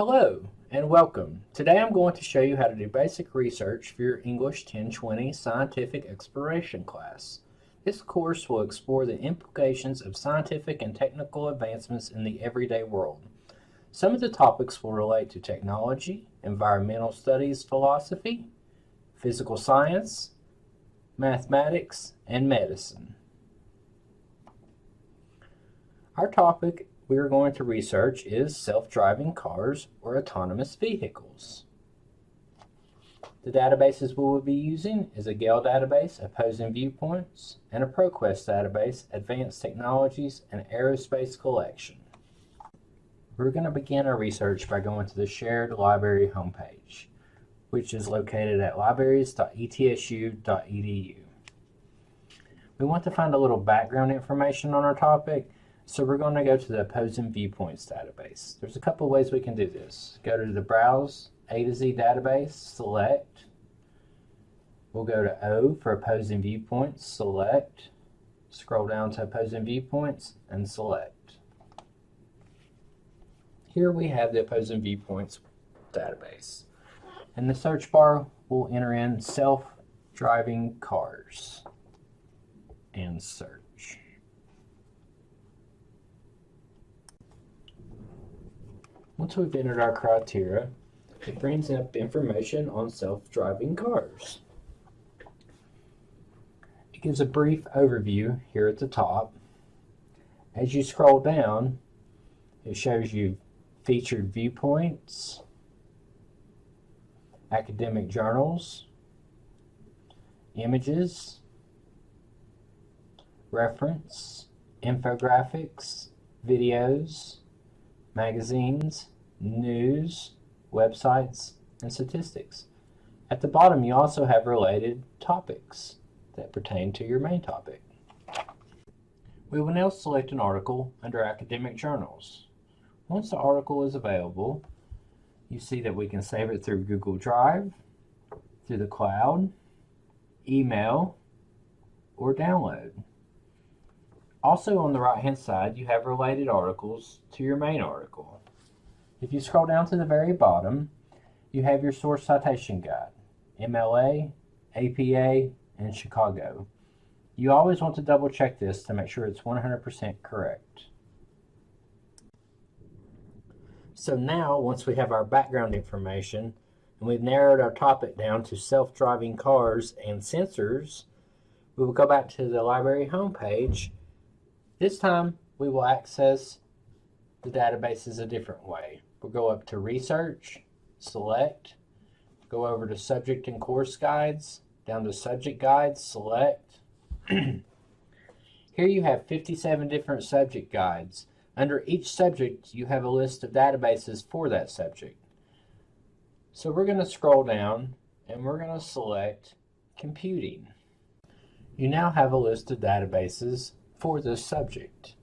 Hello and welcome. Today I'm going to show you how to do basic research for your English 1020 Scientific Exploration class. This course will explore the implications of scientific and technical advancements in the everyday world. Some of the topics will relate to technology, environmental studies philosophy, physical science, mathematics, and medicine. Our topic we are going to research is self-driving cars or autonomous vehicles. The databases we will be using is a Gale database, Opposing Viewpoints, and a ProQuest database, Advanced Technologies and Aerospace Collection. We're going to begin our research by going to the Sherrod Library homepage, which is located at libraries.etsu.edu. We want to find a little background information on our topic so we're going to go to the opposing viewpoints database. There's a couple ways we can do this. Go to the browse A to Z database, select. We'll go to O for opposing viewpoints, select. Scroll down to opposing viewpoints and select. Here we have the opposing viewpoints database. In the search bar, we'll enter in self-driving cars and search. Once we've entered our criteria, it brings up information on self-driving cars. It gives a brief overview here at the top. As you scroll down, it shows you featured viewpoints, academic journals, images, reference, infographics, videos, magazines, news, websites, and statistics. At the bottom, you also have related topics that pertain to your main topic. We will now select an article under academic journals. Once the article is available, you see that we can save it through Google Drive, through the cloud, email, or download. Also on the right hand side, you have related articles to your main article. If you scroll down to the very bottom, you have your source citation guide, MLA, APA, and Chicago. You always want to double check this to make sure it's 100% correct. So now, once we have our background information, and we've narrowed our topic down to self-driving cars and sensors, we will go back to the library homepage. This time, we will access the databases a different way. We'll go up to Research, Select, go over to Subject and Course Guides, down to Subject Guides, Select. Here you have 57 different subject guides. Under each subject, you have a list of databases for that subject. So we're going to scroll down and we're going to select Computing. You now have a list of databases for this subject.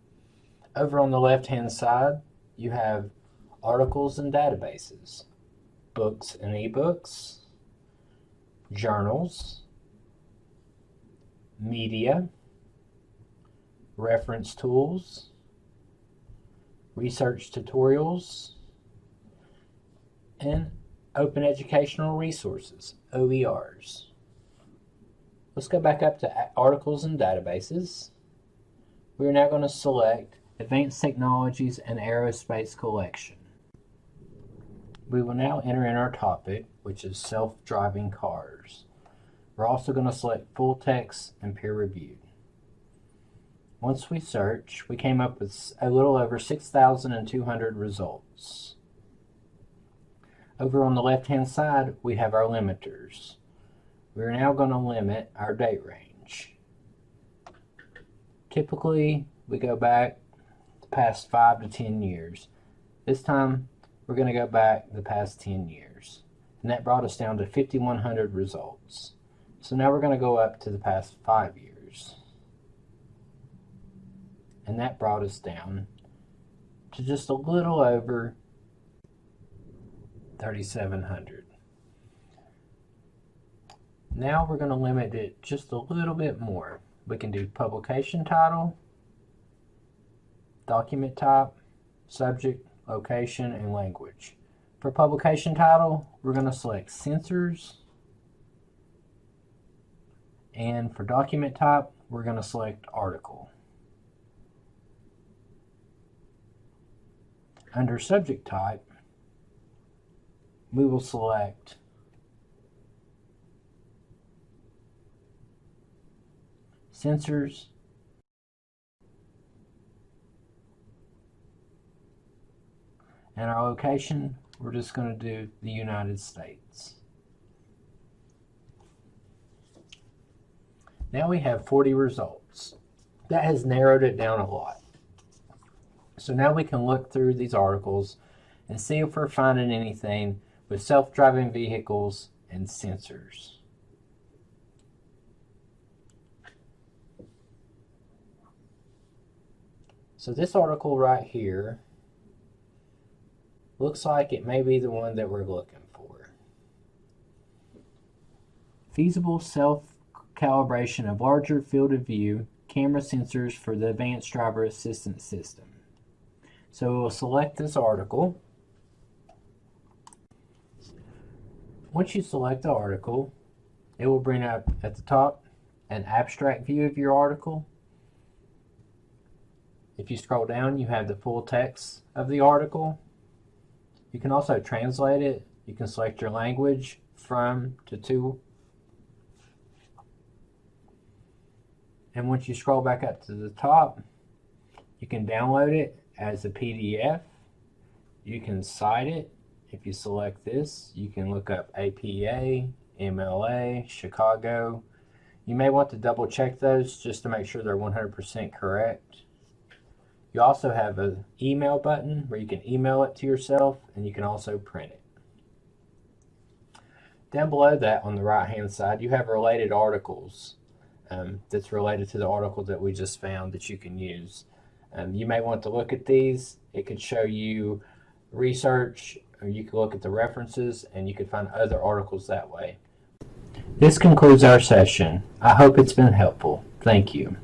Over on the left hand side, you have articles and databases, books and ebooks, journals, media, reference tools, research tutorials, and open educational resources, OERs. Let's go back up to articles and databases. We are now going to select Advanced Technologies and Aerospace Collection. We will now enter in our topic, which is self-driving cars. We're also going to select full text and peer reviewed. Once we search, we came up with a little over 6,200 results. Over on the left-hand side, we have our limiters. We're now going to limit our date range. Typically, we go back the past 5 to 10 years. This time, we're going to go back the past 10 years. And that brought us down to 5,100 results. So now we're going to go up to the past five years. And that brought us down to just a little over 3,700. Now we're going to limit it just a little bit more. We can do publication title, document type, subject, location, and language. For publication title, we're going to select Sensors. And for document type, we're going to select Article. Under subject type, we will select Sensors and our location, we're just going to do the United States. Now we have 40 results. That has narrowed it down a lot. So now we can look through these articles and see if we're finding anything with self-driving vehicles and sensors. So this article right here looks like it may be the one that we're looking for. Feasible self-calibration of larger field of view camera sensors for the advanced driver assistance system. So we'll select this article. Once you select the article, it will bring up at the top an abstract view of your article. If you scroll down, you have the full text of the article. You can also translate it. You can select your language from to to. And once you scroll back up to the top, you can download it as a PDF. You can cite it. If you select this, you can look up APA, MLA, Chicago. You may want to double check those just to make sure they're 100% correct. You also have an email button where you can email it to yourself and you can also print it. Down below that on the right hand side you have related articles um, that's related to the article that we just found that you can use. Um, you may want to look at these. It could show you research or you can look at the references and you can find other articles that way. This concludes our session. I hope it's been helpful. Thank you.